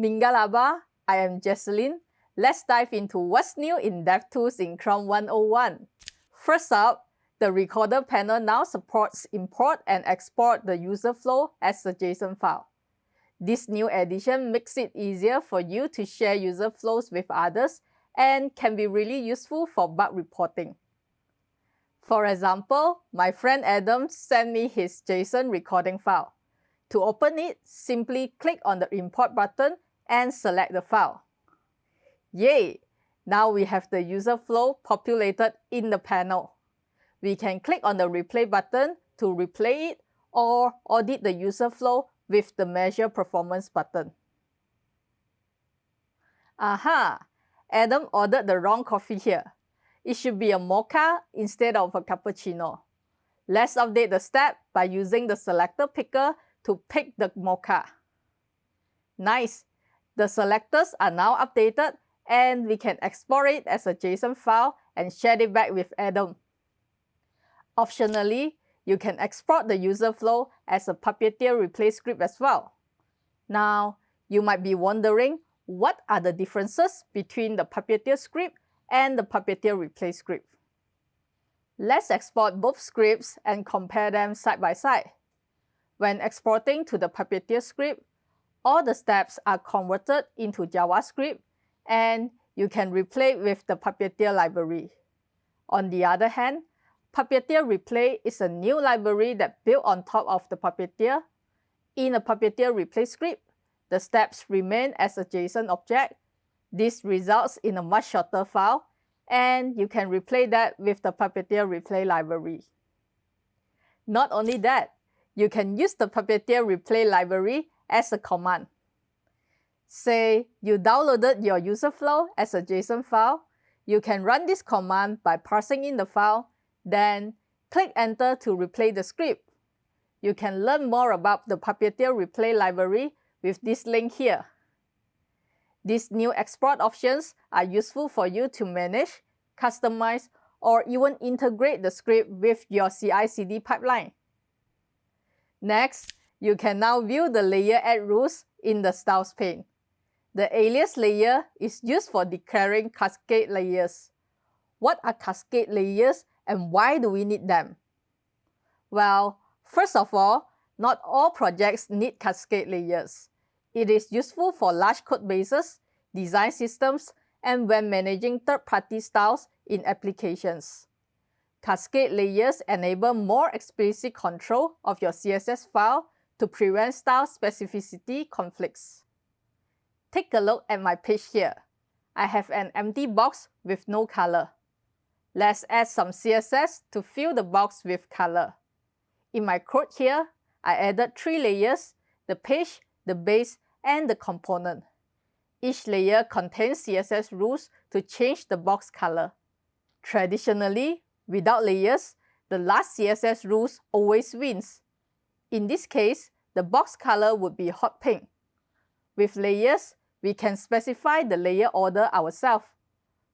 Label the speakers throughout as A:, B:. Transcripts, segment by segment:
A: Mingalaba, I am Jecelyn. Let's dive into what's new in DevTools in Chrome 101. First up, the Recorder panel now supports import and export the user flow as a JSON file. This new addition makes it easier for you to share user flows with others and can be really useful for bug reporting. For example, my friend Adam sent me his JSON recording file. To open it, simply click on the import button and select the file. Yay! Now we have the user flow populated in the panel. We can click on the replay button to replay it or audit the user flow with the measure performance button. Aha! Adam ordered the wrong coffee here. It should be a mocha instead of a cappuccino. Let's update the step by using the selector picker to pick the mocha. Nice! The selectors are now updated and we can export it as a JSON file and share it back with Adam. Optionally, you can export the user flow as a Puppeteer replay script as well. Now, you might be wondering what are the differences between the Puppeteer script and the Puppeteer replay script. Let's export both scripts and compare them side by side. When exporting to the Puppeteer script, all the steps are converted into JavaScript and you can replay with the Puppeteer library. On the other hand, Puppeteer Replay is a new library that built on top of the Puppeteer. In a Puppeteer Replay script, the steps remain as a JSON object. This results in a much shorter file, and you can replay that with the Puppeteer Replay library. Not only that, you can use the Puppeteer Replay library as a command. Say you downloaded your user flow as a JSON file, you can run this command by parsing in the file, then click Enter to replay the script. You can learn more about the Puppeteer Replay library with this link here. These new export options are useful for you to manage, customize, or even integrate the script with your CI-CD pipeline. Next, you can now view the layer at-rules in the styles pane. The alias layer is used for declaring cascade layers. What are cascade layers and why do we need them? Well, first of all, not all projects need cascade layers. It is useful for large code bases, design systems, and when managing third-party styles in applications. Cascade layers enable more explicit control of your CSS file to prevent style specificity conflicts. Take a look at my page here. I have an empty box with no color. Let's add some CSS to fill the box with color. In my code here, I added three layers, the page, the base, and the component. Each layer contains CSS rules to change the box color. Traditionally, without layers, the last CSS rules always wins. In this case, the box color would be hot pink. With layers, we can specify the layer order ourselves.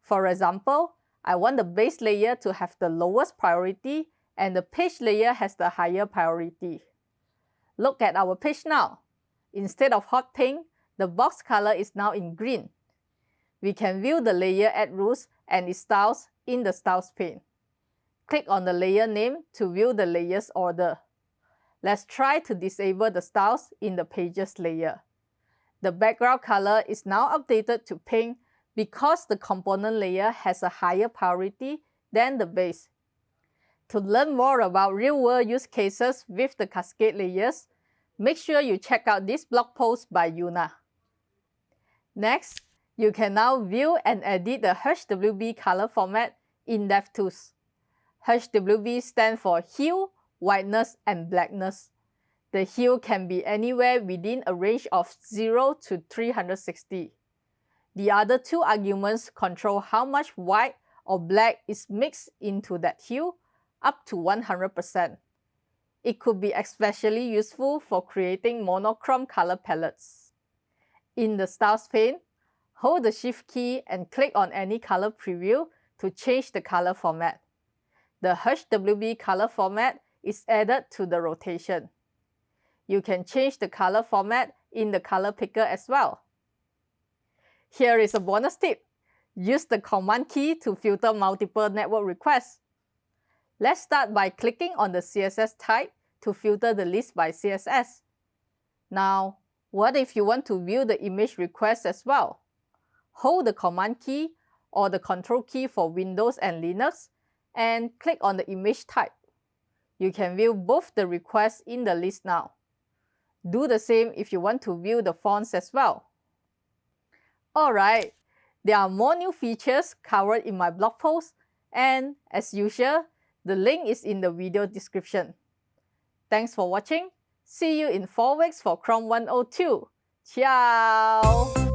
A: For example, I want the base layer to have the lowest priority and the page layer has the higher priority. Look at our page now. Instead of hot pink, the box color is now in green. We can view the layer at-rules and its styles in the styles pane. Click on the layer name to view the layers order. Let's try to disable the styles in the pages layer. The background color is now updated to pink because the component layer has a higher priority than the base. To learn more about real-world use cases with the cascade layers, make sure you check out this blog post by Una. Next, you can now view and edit the HWB color format in DevTools. HWB stands for hue, whiteness, and blackness. The hue can be anywhere within a range of 0 to 360. The other two arguments control how much white or black is mixed into that hue, up to 100%. It could be especially useful for creating monochrome color palettes. In the Styles pane, hold the Shift key and click on any color preview to change the color format. The HWB color format is added to the rotation. You can change the color format in the color picker as well. Here is a bonus tip. Use the command key to filter multiple network requests. Let's start by clicking on the CSS type to filter the list by CSS. Now, what if you want to view the image request as well? Hold the command key or the control key for Windows and Linux and click on the image type. You can view both the requests in the list now. Do the same if you want to view the fonts as well. Alright, there are more new features covered in my blog post and as usual, the link is in the video description. Thanks for watching. See you in 4 weeks for Chrome 102. Ciao!